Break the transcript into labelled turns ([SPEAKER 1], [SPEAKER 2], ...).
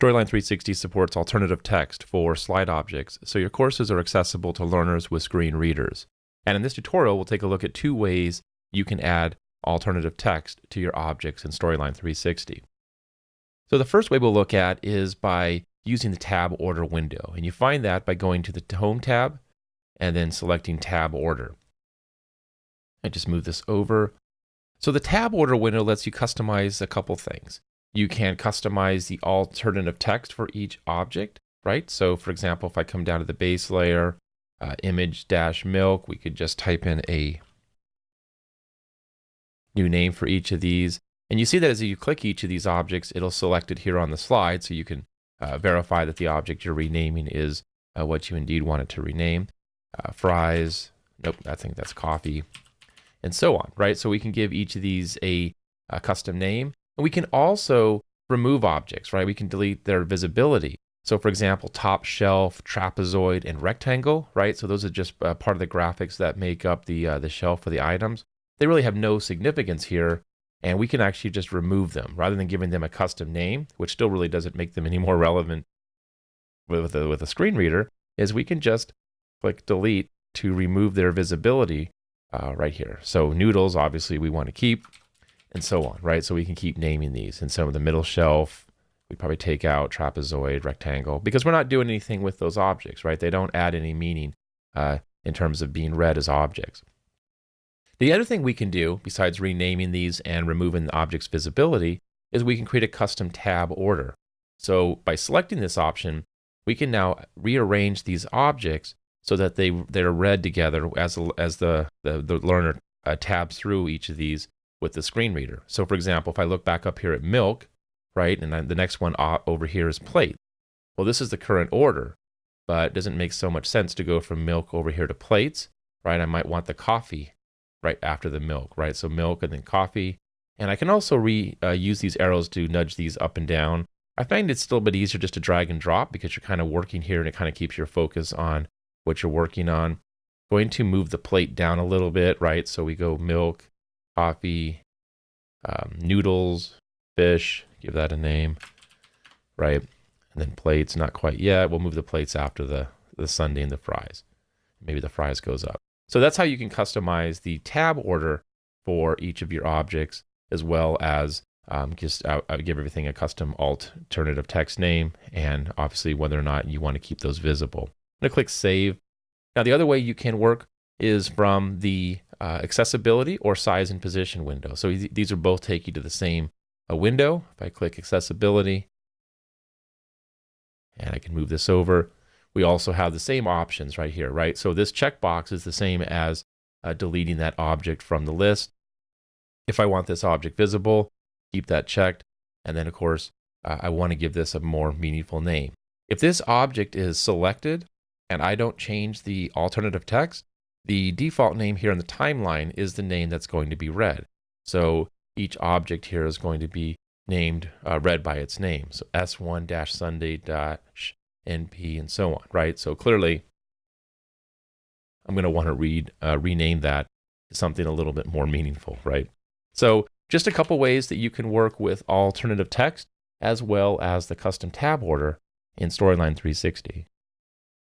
[SPEAKER 1] Storyline 360 supports alternative text for slide objects, so your courses are accessible to learners with screen readers. And in this tutorial, we'll take a look at two ways you can add alternative text to your objects in Storyline 360. So the first way we'll look at is by using the tab order window. And you find that by going to the Home tab and then selecting tab order. I just move this over. So the tab order window lets you customize a couple things. You can customize the alternative text for each object, right? So for example, if I come down to the base layer, uh, image dash milk, we could just type in a new name for each of these. And you see that as you click each of these objects, it'll select it here on the slide so you can uh, verify that the object you're renaming is uh, what you indeed want it to rename. Uh, fries, nope, I think that's coffee, and so on, right? So we can give each of these a, a custom name. And we can also remove objects, right? We can delete their visibility. So for example, top shelf, trapezoid, and rectangle, right? So those are just uh, part of the graphics that make up the, uh, the shelf for the items. They really have no significance here, and we can actually just remove them rather than giving them a custom name, which still really doesn't make them any more relevant with a, with a screen reader, is we can just click delete to remove their visibility uh, right here. So noodles, obviously we want to keep and so on, right? So we can keep naming these. And of the middle shelf, we probably take out trapezoid, rectangle, because we're not doing anything with those objects, right? They don't add any meaning uh, in terms of being read as objects. The other thing we can do, besides renaming these and removing the object's visibility, is we can create a custom tab order. So by selecting this option, we can now rearrange these objects so that they they're read together as as the the, the learner uh, tabs through each of these with the screen reader. So for example, if I look back up here at milk, right, and the next one over here is plate. Well, this is the current order, but it doesn't make so much sense to go from milk over here to plates, right? I might want the coffee right after the milk, right? So milk and then coffee. And I can also re uh, use these arrows to nudge these up and down. I find it's still a bit easier just to drag and drop because you're kind of working here and it kind of keeps your focus on what you're working on. Going to move the plate down a little bit, right? So we go milk, coffee, um, noodles, fish, give that a name, right? And then plates, not quite yet. We'll move the plates after the, the sundae and the fries. Maybe the fries goes up. So that's how you can customize the tab order for each of your objects, as well as um, just uh, uh, give everything a custom alt alternative text name, and obviously whether or not you want to keep those visible. I'm going to click Save. Now the other way you can work is from the uh, accessibility or size and position window. So th these are both take you to the same uh, window. If I click accessibility, and I can move this over, we also have the same options right here, right? So this checkbox is the same as uh, deleting that object from the list. If I want this object visible, keep that checked. And then of course, uh, I want to give this a more meaningful name. If this object is selected and I don't change the alternative text, the default name here in the timeline is the name that's going to be read. So each object here is going to be named, uh, read by its name. So S1-Sunday-NP and so on, right? So clearly, I'm going to want to read, uh, rename that to something a little bit more meaningful, right? So just a couple ways that you can work with alternative text as well as the custom tab order in Storyline 360.